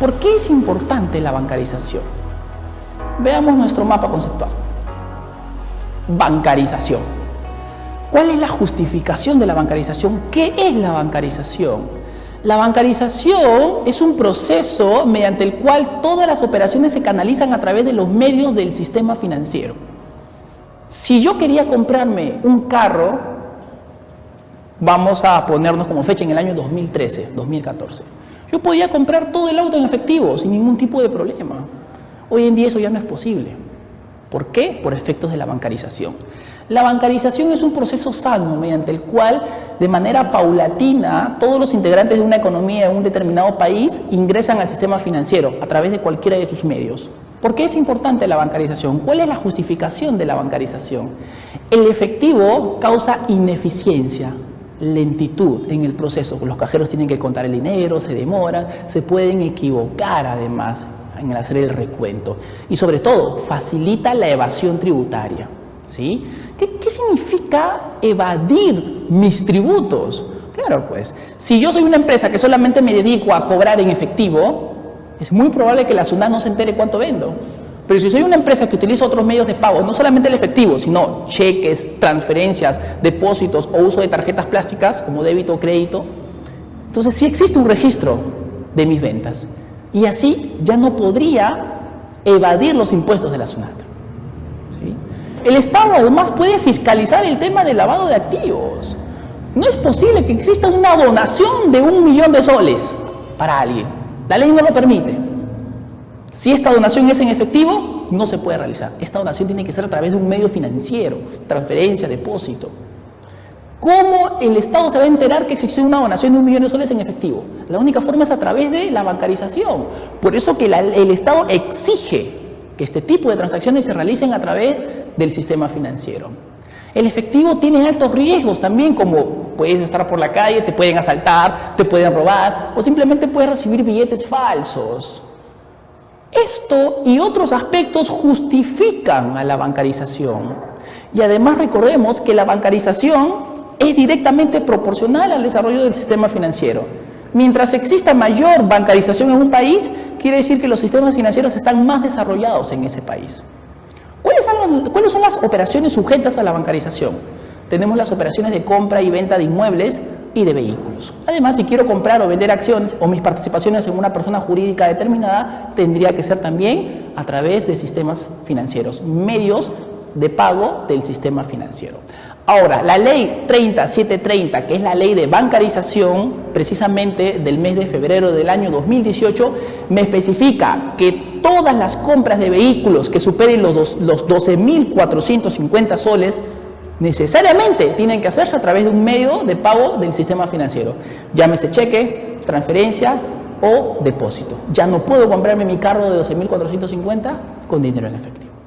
¿Por qué es importante la bancarización? Veamos nuestro mapa conceptual. Bancarización. ¿Cuál es la justificación de la bancarización? ¿Qué es la bancarización? La bancarización es un proceso mediante el cual todas las operaciones se canalizan a través de los medios del sistema financiero. Si yo quería comprarme un carro, vamos a ponernos como fecha en el año 2013, 2014, yo podía comprar todo el auto en efectivo sin ningún tipo de problema. Hoy en día eso ya no es posible. ¿Por qué? Por efectos de la bancarización. La bancarización es un proceso sano mediante el cual, de manera paulatina, todos los integrantes de una economía de un determinado país ingresan al sistema financiero a través de cualquiera de sus medios. ¿Por qué es importante la bancarización? ¿Cuál es la justificación de la bancarización? El efectivo causa ineficiencia, lentitud en el proceso. Los cajeros tienen que contar el dinero, se demoran, se pueden equivocar además en hacer el recuento. Y sobre todo, facilita la evasión tributaria. ¿sí? ¿Qué, ¿Qué significa evadir mis tributos? Claro, pues, si yo soy una empresa que solamente me dedico a cobrar en efectivo, es muy probable que la SUNAT no se entere cuánto vendo. Pero si soy una empresa que utiliza otros medios de pago, no solamente el efectivo, sino cheques, transferencias, depósitos o uso de tarjetas plásticas como débito o crédito, entonces sí existe un registro de mis ventas. Y así ya no podría evadir los impuestos de la SUNAT. El Estado además puede fiscalizar el tema del lavado de activos. No es posible que exista una donación de un millón de soles para alguien. La ley no lo permite. Si esta donación es en efectivo, no se puede realizar. Esta donación tiene que ser a través de un medio financiero, transferencia, depósito. ¿Cómo el Estado se va a enterar que existe una donación de un millón de soles en efectivo? La única forma es a través de la bancarización. Por eso que el Estado exige que este tipo de transacciones se realicen a través del sistema financiero. El efectivo tiene altos riesgos también, como puedes estar por la calle, te pueden asaltar, te pueden robar o simplemente puedes recibir billetes falsos. Esto y otros aspectos justifican a la bancarización. Y además recordemos que la bancarización es directamente proporcional al desarrollo del sistema financiero. Mientras exista mayor bancarización en un país, quiere decir que los sistemas financieros están más desarrollados en ese país. ¿Cuáles son, las, ¿Cuáles son las operaciones sujetas a la bancarización? Tenemos las operaciones de compra y venta de inmuebles de vehículos. Además, si quiero comprar o vender acciones o mis participaciones en una persona jurídica determinada, tendría que ser también a través de sistemas financieros, medios de pago del sistema financiero. Ahora, la ley 30730, que es la ley de bancarización, precisamente del mes de febrero del año 2018, me especifica que todas las compras de vehículos que superen los, los 12.450 soles necesariamente tienen que hacerse a través de un medio de pago del sistema financiero. Llámese cheque, transferencia o depósito. Ya no puedo comprarme mi carro de 12.450 con dinero en efectivo.